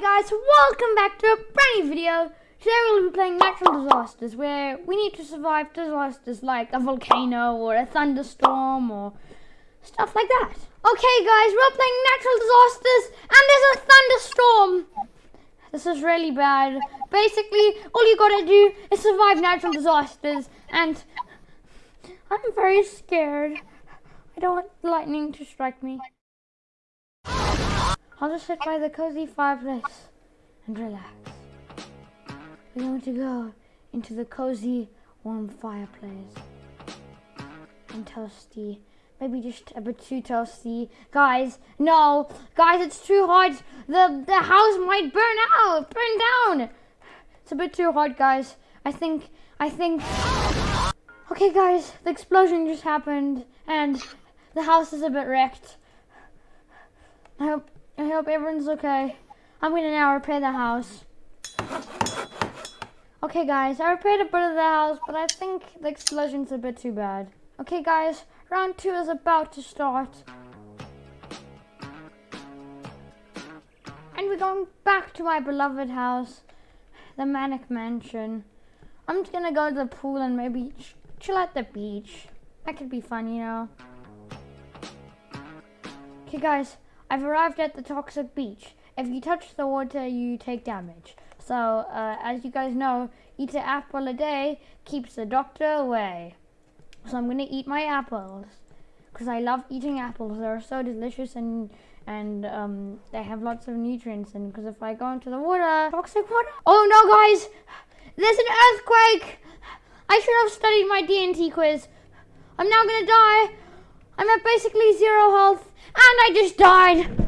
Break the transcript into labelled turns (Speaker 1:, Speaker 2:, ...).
Speaker 1: guys, welcome back to a brand new video. Today we'll be playing natural disasters where we need to survive disasters like a volcano or a thunderstorm or stuff like that. Okay guys, we're playing natural disasters and there's a thunderstorm. This is really bad. Basically, all you gotta do is survive natural disasters and I'm very scared. I don't want lightning to strike me. I'll just sit by the cozy fireplace and relax. We're going to go into the cozy, warm fireplace. And toasty. Maybe just a bit too toasty. Guys, no. Guys, it's too hot. The, the house might burn out. Burn down. It's a bit too hot, guys. I think, I think... Okay, guys, the explosion just happened. And the house is a bit wrecked. I hope I hope everyone's okay. I'm gonna now repair the house. Okay guys, I repaired a bit of the house, but I think the explosion's a bit too bad. Okay guys, round two is about to start. And we're going back to my beloved house, the Manic Mansion. I'm just gonna go to the pool and maybe ch chill at the beach. That could be fun, you know. Okay guys, I've arrived at the toxic beach. If you touch the water, you take damage. So, uh, as you guys know, eat an apple a day keeps the doctor away. So I'm gonna eat my apples because I love eating apples. They're so delicious and and um, they have lots of nutrients. And because if I go into the water, toxic water. Oh no, guys! There's an earthquake. I should have studied my D&T quiz. I'm now gonna die. I'm at basically zero health. And I just died.